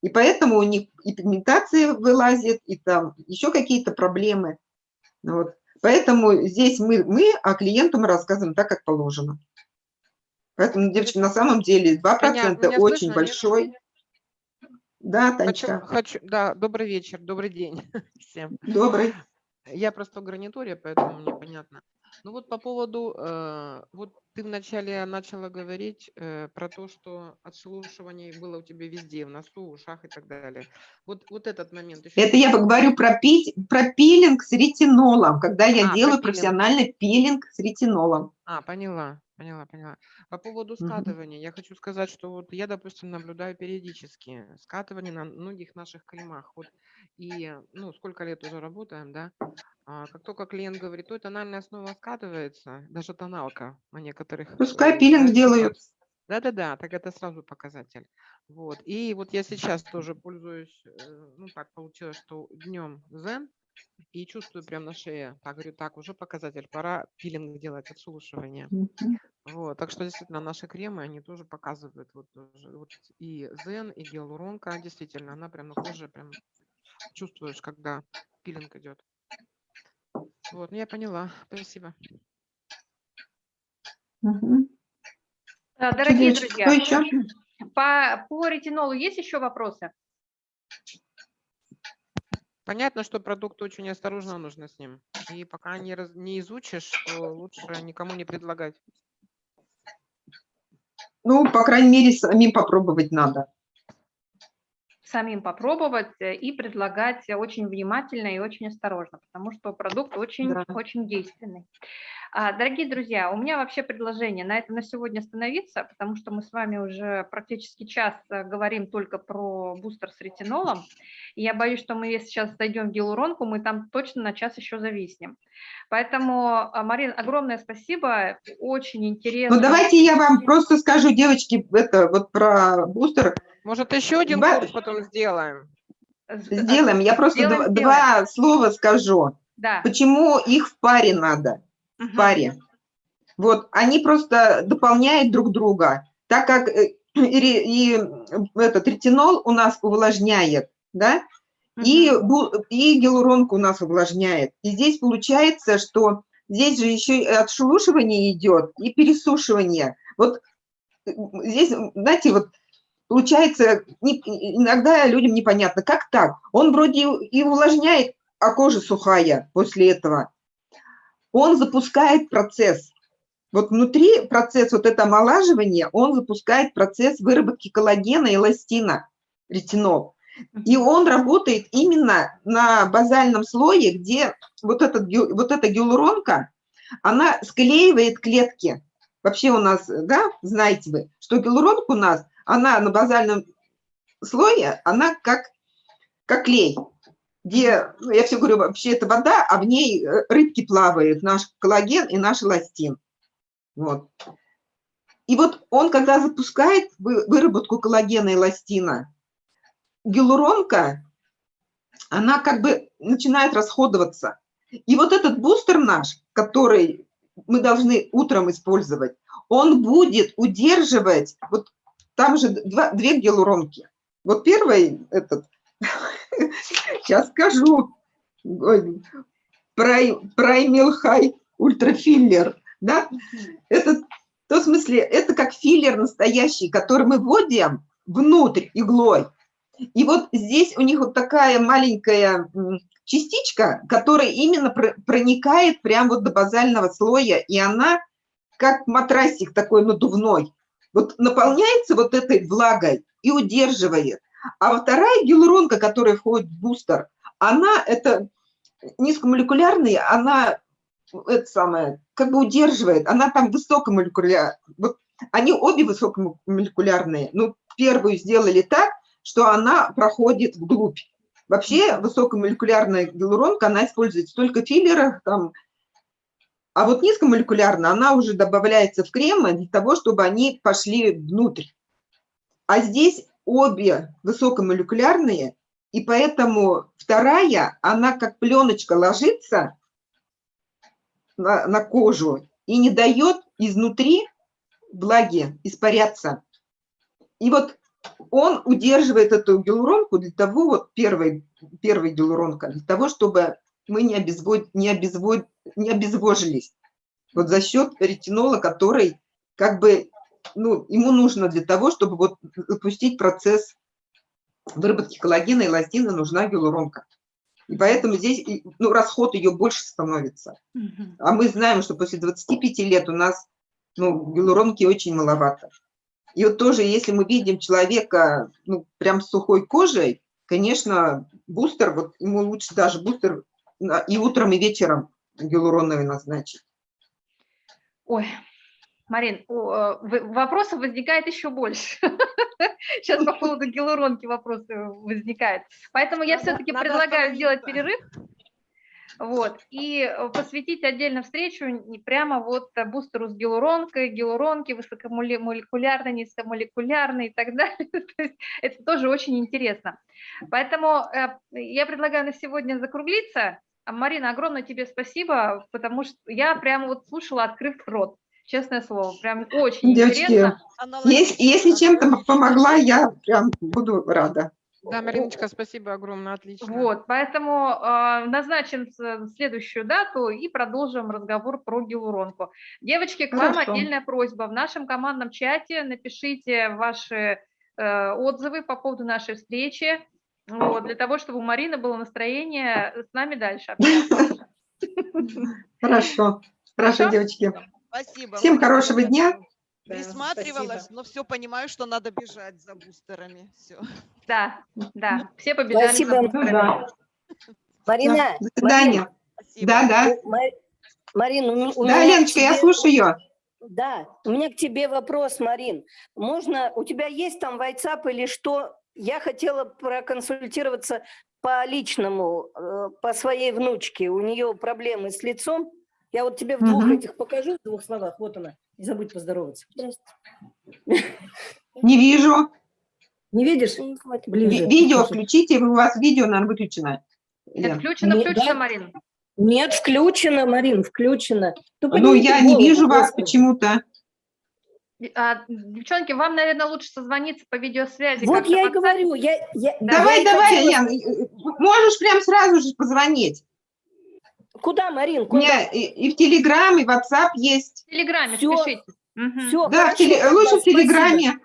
И поэтому у них и пигментация вылазит, и там еще какие-то проблемы. Вот. Поэтому здесь мы, мы, а клиенту мы рассказываем так, как положено. Поэтому, девочки, на самом деле 2% меня, меня очень слышно, большой. Нет? Да, Танечка. Хочу, хочу, да, добрый вечер, добрый день *laughs* всем. Добрый. Я просто в гарнитуре, поэтому мне понятно. Ну вот по поводу, э, вот ты вначале начала говорить э, про то, что отшелушивание было у тебя везде, в носу, в ушах и так далее. Вот, вот этот момент. Еще Это я говорю про, пить, про пилинг с ретинолом, когда я а, делаю профессиональный пилинг с ретинолом. А, поняла. Поняла, поняла. По поводу скатывания, я хочу сказать, что вот я, допустим, наблюдаю периодически скатывание на многих наших кремах. Вот и, ну, сколько лет уже работаем, да, а, как только клиент говорит, то тональная основа скатывается, даже тоналка на некоторых... Пускай э, пилинг делают. Да-да-да, так это сразу показатель. Вот. И вот я сейчас тоже пользуюсь, э, ну так получилось, что днем Zen, и чувствую прям на шее. Так, говорю, так, уже показатель, пора пилинг делать, отшелушивание. Вот, так что действительно наши кремы, они тоже показывают вот, вот и Zen, и гиалуронка, действительно, она прям на коже прям чувствуешь, когда пилинг идет. Вот, ну я поняла, спасибо. Дорогие друзья, по, по ретинолу есть еще вопросы? Понятно, что продукт очень осторожно нужно с ним. И пока не, раз, не изучишь, то лучше никому не предлагать. Ну, по крайней мере, самим попробовать надо. Самим попробовать э, и предлагать очень внимательно и очень осторожно, потому что продукт очень, да. очень действенный. А, дорогие друзья, у меня вообще предложение на этом на сегодня остановиться, потому что мы с вами уже практически час э, говорим только про бустер с ретинолом. И я боюсь, что мы если сейчас зайдем в гиалуронку, мы там точно на час еще зависнем. Поэтому, а, Марин, огромное спасибо, очень интересно. Ну давайте я вам просто скажу, девочки, это вот про бустер. Может еще один Два... курс потом сделаем? Сделаем, я просто сделаем, два, сделаем. слова скажу. Да. Почему их в паре надо? В паре. Вот, они просто дополняют друг друга, так как *clears throat* и, э, и, и этот ретинол у нас увлажняет, да, и, и гиалуронка у нас увлажняет. И здесь получается, что здесь же еще и отшелушивание идет, и пересушивание. Вот э, здесь, знаете, вот получается, не, иногда людям непонятно, как так? Он вроде и увлажняет, а кожа сухая после этого он запускает процесс. Вот внутри процесс вот это омолаживание, он запускает процесс выработки коллагена и эластина, ретинол. И он работает именно на базальном слое, где вот, этот, вот эта гиалуронка, она склеивает клетки. Вообще у нас, да, знаете вы, что гиалуронка у нас, она на базальном слое, она как, как клей где, ну, я все говорю, вообще это вода, а в ней э, рыбки плавают, наш коллаген и наш эластин. Вот. И вот он, когда запускает выработку коллагена и эластина, гиалуронка, она как бы начинает расходоваться. И вот этот бустер наш, который мы должны утром использовать, он будет удерживать, вот там же два, две гиалуронки. Вот первый этот *laughs* Сейчас скажу. Праймил хай ультрафиллер. Да? Это, в том смысле, это как филлер настоящий, который мы вводим внутрь иглой. И вот здесь у них вот такая маленькая частичка, которая именно проникает прямо вот до базального слоя, и она как матрасик такой надувной. Вот наполняется вот этой влагой и удерживает. А вторая гиалуронка, которая входит в бустер, она это низкомолекулярная, она это самое, как бы удерживает, она там высокомолекулярная. Вот они обе высокомолекулярные. Ну, первую сделали так, что она проходит вглубь. Вообще высокомолекулярная гиалуронка, она используется только в филлерах, там, а вот низкомолекулярная, она уже добавляется в кремы для того, чтобы они пошли внутрь. А здесь обе высокомолекулярные, и поэтому вторая, она как пленочка ложится на, на кожу и не дает изнутри влаги испаряться. И вот он удерживает эту гиалуронку для того, вот первый, первый гиалуронка, для того, чтобы мы не, обезвод, не, обезвод, не обезвожились. Вот за счет ретинола, который как бы, ну, ему нужно для того, чтобы вот запустить процесс выработки коллагена и эластина, нужна гиалуронка. И поэтому здесь ну, расход ее больше становится. А мы знаем, что после 25 лет у нас ну, гиалуронки очень маловато. И вот тоже, если мы видим человека ну, прям с сухой кожей, конечно, бустер, вот ему лучше даже бустер и утром, и вечером гиалуроновый назначить. Ой, Марин, вопросов возникает еще больше. *laughs* Сейчас по поводу гиалуронки вопросы возникают. Поэтому я все-таки предлагаю сделать перерыв. Вот, и э, посвятить отдельно встречу прямо вот бустеру с гиалуронкой, гиалуронки, высокомолекулярной, низкомолекулярной и так *laughs* далее. То есть это тоже очень интересно. Поэтому э, я предлагаю на сегодня закруглиться. Марина, огромное тебе спасибо, потому что я прямо вот слушала, открыв рот. Честное слово, прям очень Девочки, интересно. Если, если чем-то помогла, я прям буду рада. Да, Мариночка, спасибо огромное, отлично. Вот, поэтому э, назначим следующую дату и продолжим разговор про гиалуронку. Девочки, к вам Хорошо. отдельная просьба. В нашем командном чате напишите ваши э, отзывы по поводу нашей встречи, вот, для того, чтобы у Марины было настроение с нами дальше. *laughs* Хорошо, Хорошо? девочки. Спасибо. Всем хорошего дня. Да, Присматривалась, спасибо. но все понимаю, что надо бежать за бустерами. Все. Да, да, все побежали. за Спасибо. бустерами. Да. Марина, До свидания. Спасибо. Да, да. Ма- Марин, у, у Да, меня Леночка, я тебе- слушаю. Да, у меня к тебе вопрос, Марин. Можно, у тебя есть там WhatsApp или что? Я хотела проконсультироваться по личному, э, по своей внучке. У нее проблемы с лицом. Я вот тебе в двух Мгм. этих покажу, в двух словах. Вот она. Не забудь поздороваться. *laughs* Не вижу. Не видишь? Ви- Ближе. Видео включите, у вас видео, наверное, выключено. Это включено, Не- включено, да. Марин. Нет, включено, Марин, включено. Ну, поднимите я не вижу вас почему-то. А, девчонки, вам, наверное, лучше созвониться по видеосвязи. Вот я и говорю. Я, я, Давай, я давай, хотела- Лен, можешь прям сразу же позвонить. Куда, Марин? У Куда? меня и, и в Телеграм, и в WhatsApp есть. В Телеграме Всё. спешите. Мгм. Всё, Да, в хорошо, теле- тогда лучше в. Телеграме.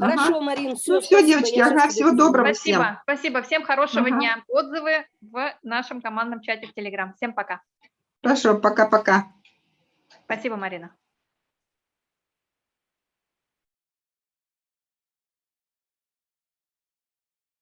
Ага. Хорошо, Марин, все. Ну, всё, девочки, ага, всего доброго. всем. Спасибо, спасибо. Всем хорошего Ага. дня. Отзывы в нашем командном чате в Телеграм. Всем пока. Хорошо, пока-пока. Спасибо, Марина.